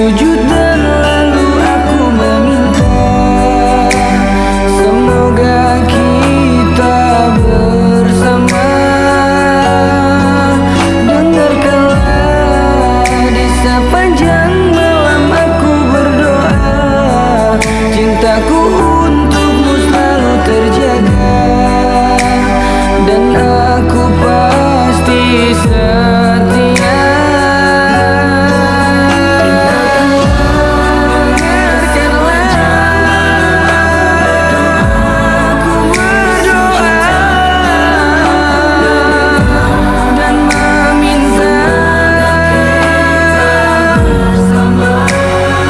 Sujud dan lalu aku meminta. Semoga kita bersama. Dengarkanlah di sepanjang malam aku berdoa. Cintaku